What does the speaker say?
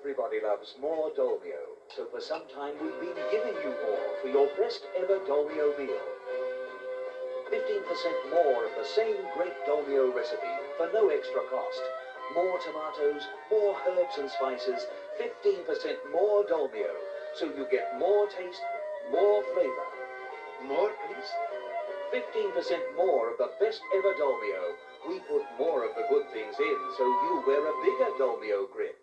Everybody loves more Dolmio, so for some time we've been giving you more for your best ever Dolmio meal. 15% more of the same great Dolmio recipe for no extra cost. More tomatoes, more herbs and spices, 15% more Dolmio, so you get more taste, more flavor. More, please? 15% more of the best ever Dolmio. We put more of the good things in, so you wear a bigger Dolmio grip.